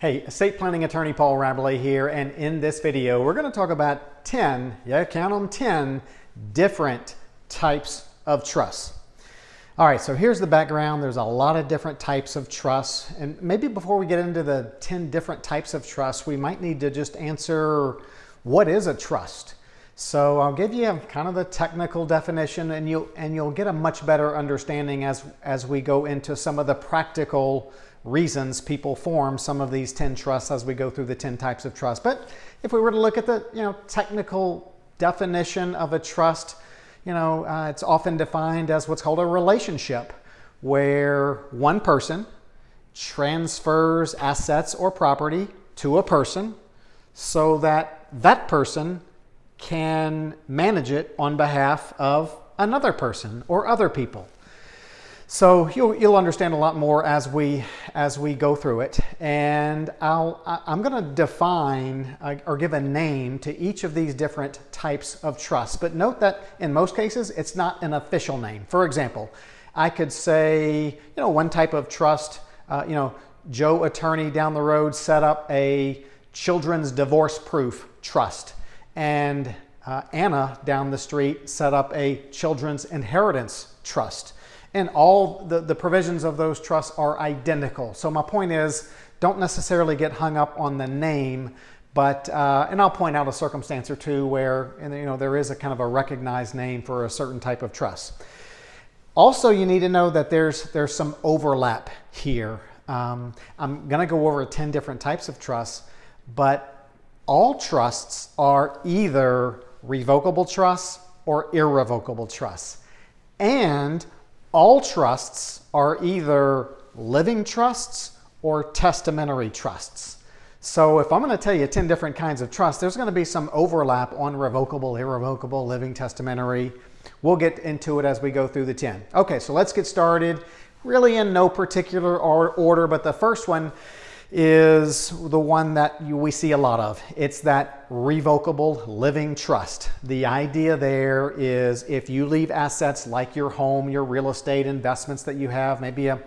Hey, estate planning attorney Paul Rabalais here, and in this video, we're going to talk about 10, yeah, count them 10 different types of trusts. All right, so here's the background. There's a lot of different types of trusts, and maybe before we get into the 10 different types of trusts, we might need to just answer what is a trust? So I'll give you kind of the technical definition, and you'll and you'll get a much better understanding as as we go into some of the practical reasons people form some of these 10 trusts as we go through the 10 types of trust. But if we were to look at the you know technical definition of a trust, you know, uh, it's often defined as what's called a relationship, where one person transfers assets or property to a person so that that person can manage it on behalf of another person or other people. So you'll, you'll understand a lot more as we as we go through it. And I'll, I'm going to define uh, or give a name to each of these different types of trusts. But note that in most cases, it's not an official name. For example, I could say, you know, one type of trust, uh, you know, Joe attorney down the road set up a children's divorce proof trust. And uh, Anna down the street set up a children's inheritance trust. And all the, the provisions of those trusts are identical. So my point is, don't necessarily get hung up on the name, but, uh, and I'll point out a circumstance or two where, and, you know, there is a kind of a recognized name for a certain type of trust. Also, you need to know that there's, there's some overlap here. Um, I'm going to go over 10 different types of trusts, but all trusts are either revocable trusts or irrevocable trusts. And all trusts are either living trusts or testamentary trusts. So if I'm going to tell you 10 different kinds of trusts, there's going to be some overlap on revocable, irrevocable, living, testamentary. We'll get into it as we go through the 10. Okay, so let's get started. Really in no particular order, but the first one is the one that we see a lot of. It's that revocable living trust. The idea there is if you leave assets like your home, your real estate investments that you have, maybe a,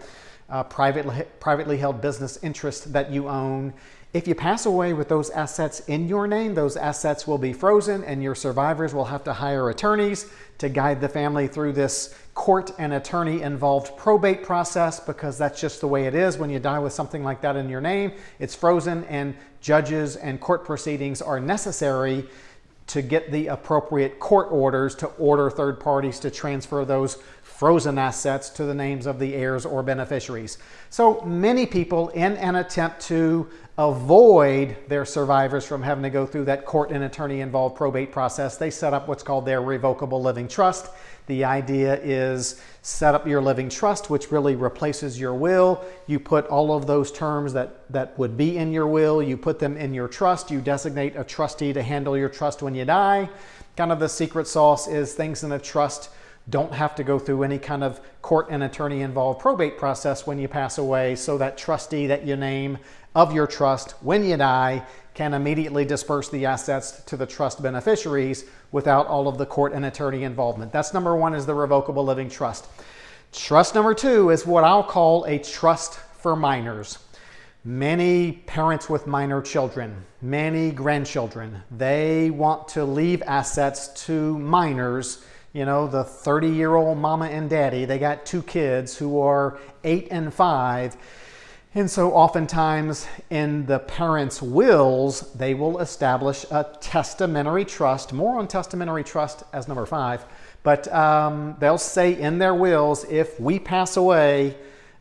a privately, privately held business interest that you own, if you pass away with those assets in your name, those assets will be frozen and your survivors will have to hire attorneys to guide the family through this court and attorney involved probate process because that's just the way it is when you die with something like that in your name. It's frozen and judges and court proceedings are necessary to get the appropriate court orders to order third parties to transfer those frozen assets to the names of the heirs or beneficiaries. So many people in an attempt to avoid their survivors from having to go through that court and attorney involved probate process, they set up what's called their revocable living trust. The idea is set up your living trust, which really replaces your will. You put all of those terms that, that would be in your will, you put them in your trust. You designate a trustee to handle your trust when you die. Kind of the secret sauce is things in a trust don't have to go through any kind of court and attorney involved probate process when you pass away so that trustee that you name of your trust when you die can immediately disperse the assets to the trust beneficiaries without all of the court and attorney involvement. That's number one is the revocable living trust. Trust number two is what I'll call a trust for minors. Many parents with minor children, many grandchildren, they want to leave assets to minors you know, the 30 year old mama and daddy, they got two kids who are eight and five. And so oftentimes in the parents' wills, they will establish a testamentary trust, more on testamentary trust as number five, but um, they'll say in their wills, if we pass away,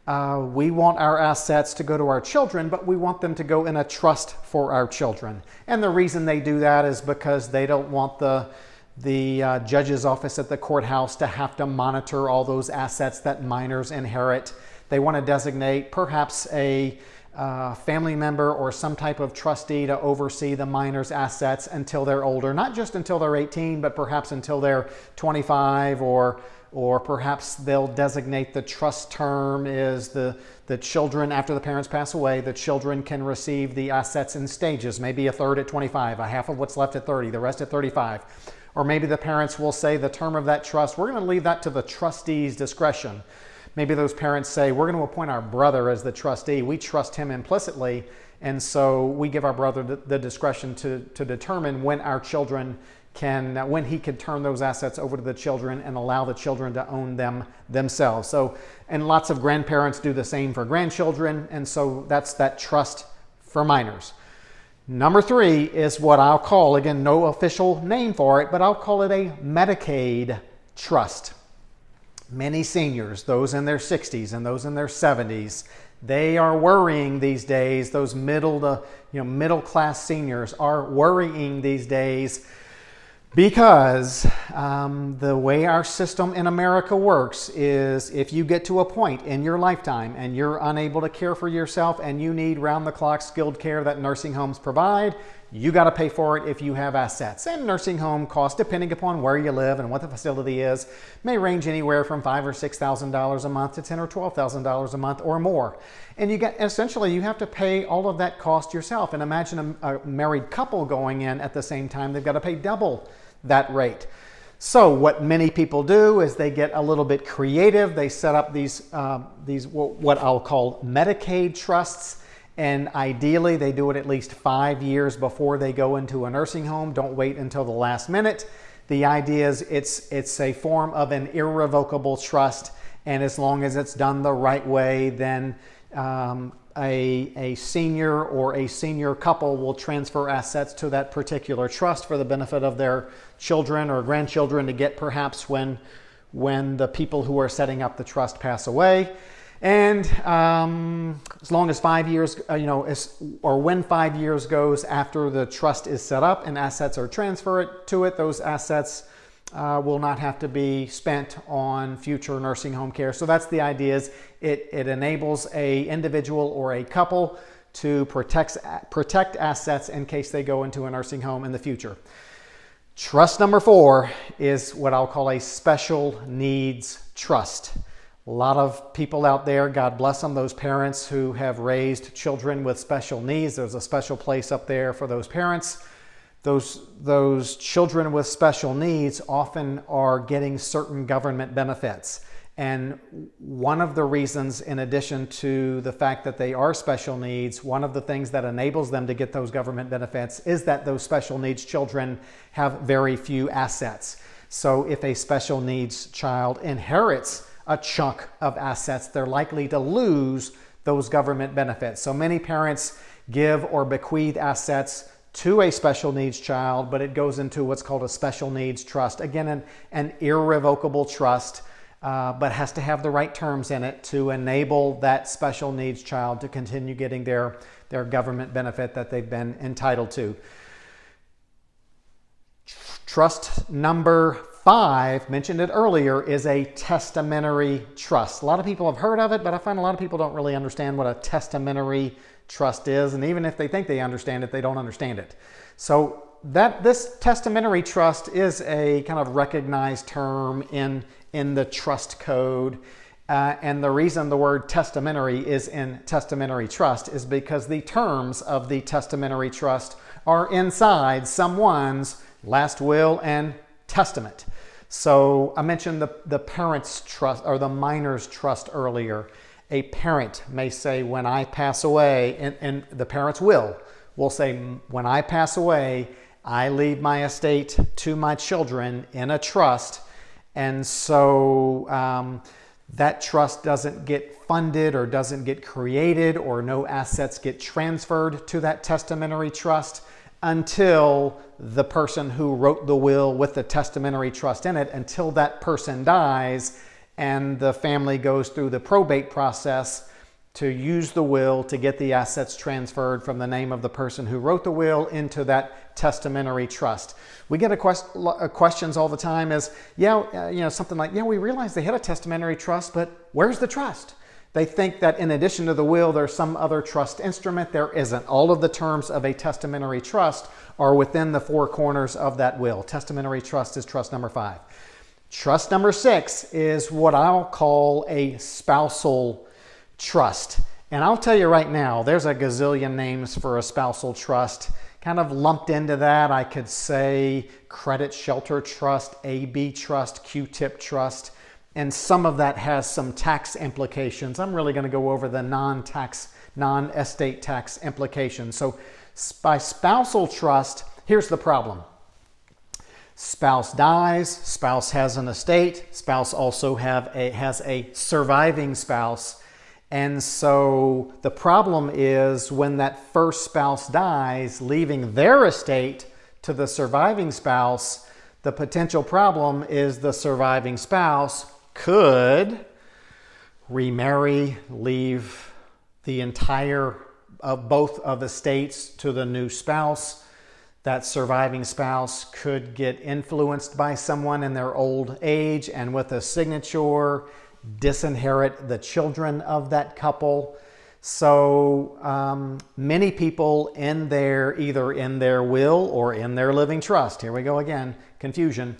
uh, we want our assets to go to our children, but we want them to go in a trust for our children. And the reason they do that is because they don't want the the uh, judge's office at the courthouse to have to monitor all those assets that minors inherit. They want to designate perhaps a uh, family member or some type of trustee to oversee the minor's assets until they're older, not just until they're 18, but perhaps until they're 25 or or perhaps they'll designate the trust term is the, the children, after the parents pass away, the children can receive the assets in stages, maybe a third at 25, a half of what's left at 30, the rest at 35. Or maybe the parents will say the term of that trust, we're going to leave that to the trustee's discretion. Maybe those parents say, we're going to appoint our brother as the trustee. We trust him implicitly. And so we give our brother the discretion to, to determine when our children can, when he can turn those assets over to the children and allow the children to own them themselves. So, and lots of grandparents do the same for grandchildren. And so that's that trust for minors. Number three is what I'll call, again, no official name for it, but I'll call it a Medicaid trust. Many seniors, those in their 60s and those in their 70s, they are worrying these days, those middle to, you know, middle class seniors are worrying these days because um, the way our system in America works is if you get to a point in your lifetime and you're unable to care for yourself and you need round the clock skilled care that nursing homes provide, you got to pay for it if you have assets. And nursing home costs, depending upon where you live and what the facility is, may range anywhere from five or six thousand dollars a month to ten or twelve thousand dollars a month or more. And you get essentially you have to pay all of that cost yourself. And imagine a, a married couple going in at the same time; they've got to pay double that rate. So what many people do is they get a little bit creative. They set up these, uh, these what I'll call Medicaid trusts and ideally, they do it at least five years before they go into a nursing home. Don't wait until the last minute. The idea is it's, it's a form of an irrevocable trust. And as long as it's done the right way, then um, a, a senior or a senior couple will transfer assets to that particular trust for the benefit of their children or grandchildren to get perhaps when, when the people who are setting up the trust pass away. And um, as long as five years, uh, you know, as, or when five years goes after the trust is set up and assets are transferred to it, those assets uh, will not have to be spent on future nursing home care. So that's the idea is it, it enables a individual or a couple to protect, protect assets in case they go into a nursing home in the future. Trust number four is what I'll call a special needs trust. A lot of people out there, God bless them, those parents who have raised children with special needs. There's a special place up there for those parents. Those, those children with special needs often are getting certain government benefits. And one of the reasons, in addition to the fact that they are special needs, one of the things that enables them to get those government benefits is that those special needs children have very few assets. So if a special needs child inherits a chunk of assets, they're likely to lose those government benefits. So many parents give or bequeath assets to a special needs child, but it goes into what's called a special needs trust. Again, an, an irrevocable trust, uh, but has to have the right terms in it to enable that special needs child to continue getting their, their government benefit that they've been entitled to. Trust number five, mentioned it earlier, is a testamentary trust. A lot of people have heard of it, but I find a lot of people don't really understand what a testamentary trust is. And even if they think they understand it, they don't understand it. So that this testamentary trust is a kind of recognized term in, in the trust code. Uh, and the reason the word testamentary is in testamentary trust is because the terms of the testamentary trust are inside someone's last will and testament. So I mentioned the, the parent's trust or the minor's trust earlier. A parent may say, when I pass away, and, and the parent's will will say, when I pass away, I leave my estate to my children in a trust. And so um, that trust doesn't get funded or doesn't get created or no assets get transferred to that testamentary trust until the person who wrote the will with the testamentary trust in it, until that person dies and the family goes through the probate process to use the will to get the assets transferred from the name of the person who wrote the will into that testamentary trust. We get a quest uh, questions all the time is, yeah, uh, you know, something like, yeah, we realize they had a testamentary trust, but where's the trust? They think that in addition to the will, there's some other trust instrument. There isn't. All of the terms of a testamentary trust are within the four corners of that will. Testamentary trust is trust number five. Trust number six is what I'll call a spousal trust. And I'll tell you right now, there's a gazillion names for a spousal trust. Kind of lumped into that, I could say credit shelter trust, AB trust, QTIP trust. And some of that has some tax implications. I'm really going to go over the non-tax, non-estate tax implications. So by spousal trust, here's the problem. Spouse dies, spouse has an estate, spouse also have a, has a surviving spouse. And so the problem is when that first spouse dies, leaving their estate to the surviving spouse, the potential problem is the surviving spouse could remarry, leave the entire of both of the states to the new spouse. That surviving spouse could get influenced by someone in their old age and with a signature disinherit the children of that couple. So um, many people in their, either in their will or in their living trust, here we go again, confusion,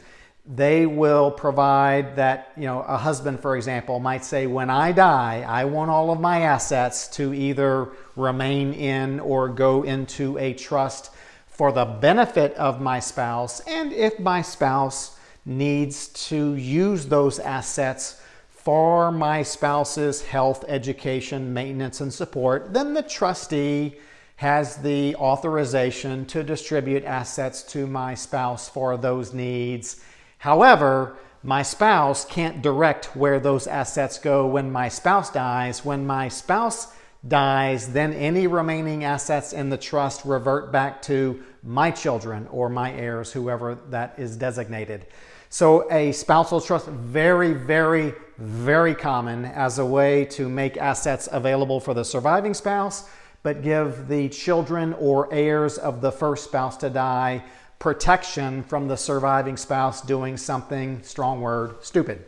they will provide that, you know, a husband, for example, might say, when I die, I want all of my assets to either remain in or go into a trust for the benefit of my spouse. And if my spouse needs to use those assets for my spouse's health, education, maintenance, and support, then the trustee has the authorization to distribute assets to my spouse for those needs However, my spouse can't direct where those assets go when my spouse dies. When my spouse dies, then any remaining assets in the trust revert back to my children or my heirs, whoever that is designated. So a spousal trust, very, very, very common as a way to make assets available for the surviving spouse, but give the children or heirs of the first spouse to die protection from the surviving spouse doing something, strong word, stupid.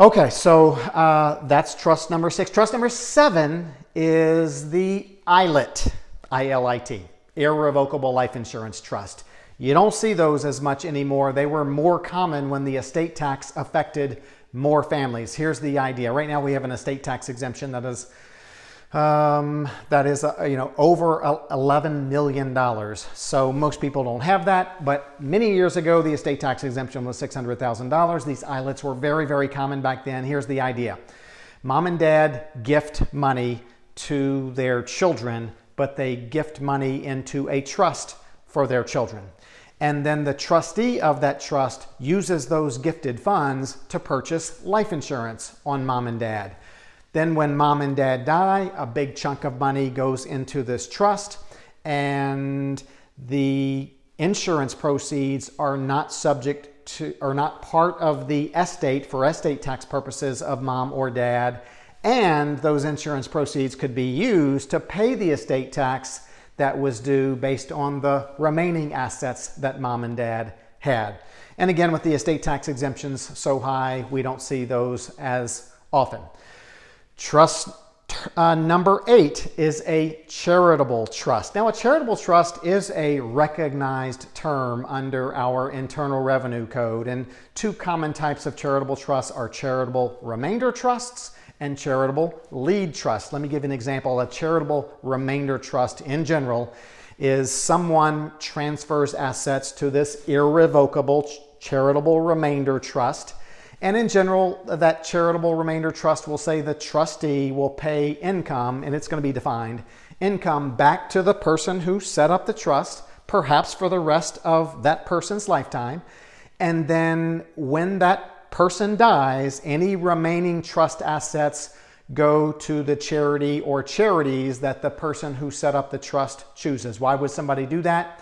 Okay, so uh, that's trust number six. Trust number seven is the ILIT, I-L-I-T, Irrevocable Life Insurance Trust. You don't see those as much anymore. They were more common when the estate tax affected more families. Here's the idea. Right now we have an estate tax exemption that is um, that is, uh, you know, over $11 million. So most people don't have that, but many years ago, the estate tax exemption was $600,000. These ILITs were very, very common back then. Here's the idea. Mom and dad gift money to their children, but they gift money into a trust for their children. And then the trustee of that trust uses those gifted funds to purchase life insurance on mom and dad. Then when mom and dad die, a big chunk of money goes into this trust and the insurance proceeds are not subject to, are not part of the estate for estate tax purposes of mom or dad. And those insurance proceeds could be used to pay the estate tax that was due based on the remaining assets that mom and dad had. And again, with the estate tax exemptions so high, we don't see those as often. Trust uh, number eight is a charitable trust. Now, a charitable trust is a recognized term under our Internal Revenue Code, and two common types of charitable trusts are charitable remainder trusts and charitable lead trusts. Let me give you an example. A charitable remainder trust in general is someone transfers assets to this irrevocable charitable remainder trust and in general, that charitable remainder trust will say the trustee will pay income, and it's going to be defined, income back to the person who set up the trust, perhaps for the rest of that person's lifetime. And then when that person dies, any remaining trust assets go to the charity or charities that the person who set up the trust chooses. Why would somebody do that?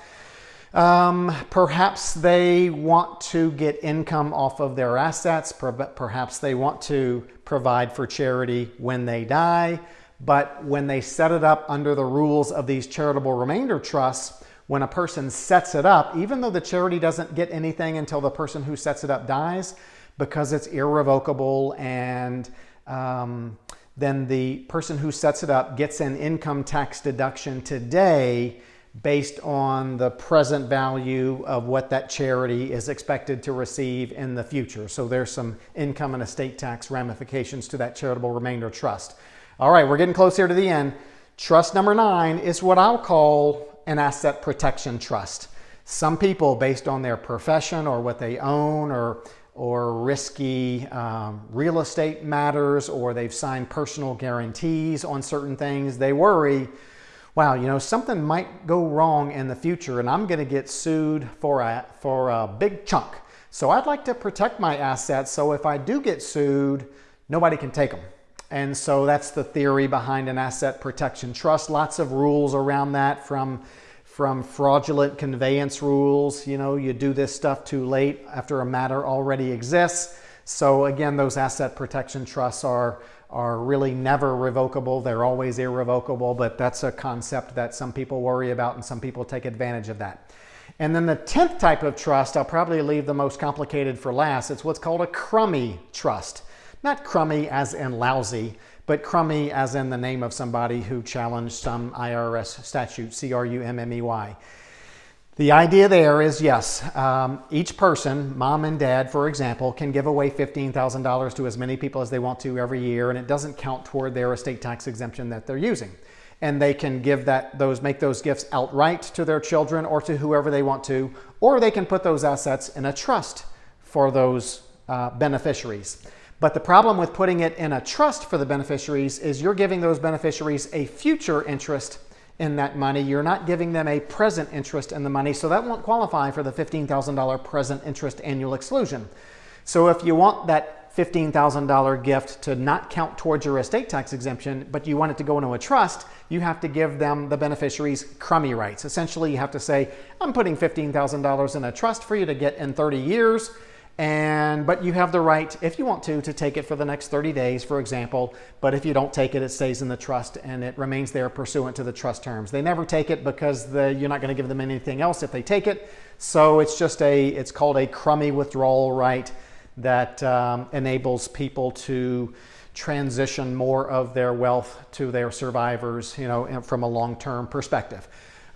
Um, perhaps they want to get income off of their assets. Perhaps they want to provide for charity when they die. But when they set it up under the rules of these charitable remainder trusts, when a person sets it up, even though the charity doesn't get anything until the person who sets it up dies, because it's irrevocable and um, then the person who sets it up gets an income tax deduction today based on the present value of what that charity is expected to receive in the future. So there's some income and estate tax ramifications to that charitable remainder trust. All right, we're getting close here to the end. Trust number nine is what I'll call an asset protection trust. Some people, based on their profession or what they own or or risky um, real estate matters or they've signed personal guarantees on certain things, they worry, wow, you know, something might go wrong in the future and I'm going to get sued for a, for a big chunk. So I'd like to protect my assets so if I do get sued, nobody can take them. And so that's the theory behind an asset protection trust. Lots of rules around that from from fraudulent conveyance rules. You know, you do this stuff too late after a matter already exists. So again, those asset protection trusts are, are really never revocable. They're always irrevocable, but that's a concept that some people worry about and some people take advantage of that. And then the 10th type of trust, I'll probably leave the most complicated for last. It's what's called a Crummey trust. Not crummy as in lousy, but Crummey as in the name of somebody who challenged some IRS statute, C-R-U-M-M-E-Y. The idea there is, yes, um, each person, mom and dad, for example, can give away $15,000 to as many people as they want to every year, and it doesn't count toward their estate tax exemption that they're using. And they can give that, those, make those gifts outright to their children or to whoever they want to, or they can put those assets in a trust for those uh, beneficiaries. But the problem with putting it in a trust for the beneficiaries is you're giving those beneficiaries a future interest in that money. You're not giving them a present interest in the money, so that won't qualify for the $15,000 present interest annual exclusion. So if you want that $15,000 gift to not count towards your estate tax exemption, but you want it to go into a trust, you have to give them, the beneficiaries, Crummey rights. Essentially, you have to say, I'm putting $15,000 in a trust for you to get in 30 years. And, but you have the right, if you want to, to take it for the next 30 days, for example. But if you don't take it, it stays in the trust and it remains there pursuant to the trust terms. They never take it because the, you're not going to give them anything else if they take it. So it's just a, it's called a Crummey withdrawal right that um, enables people to transition more of their wealth to their survivors, you know, from a long-term perspective.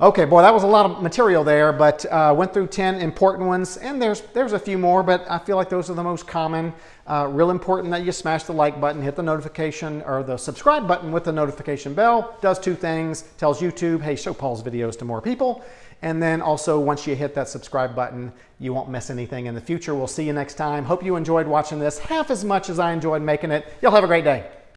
Okay, boy, that was a lot of material there, but uh, went through 10 important ones, and there's, there's a few more, but I feel like those are the most common. Uh, real important that you smash the like button, hit the notification or the subscribe button with the notification bell. Does two things, tells YouTube, hey, show Paul's videos to more people. And then also once you hit that subscribe button, you won't miss anything in the future. We'll see you next time. Hope you enjoyed watching this half as much as I enjoyed making it. Y'all have a great day.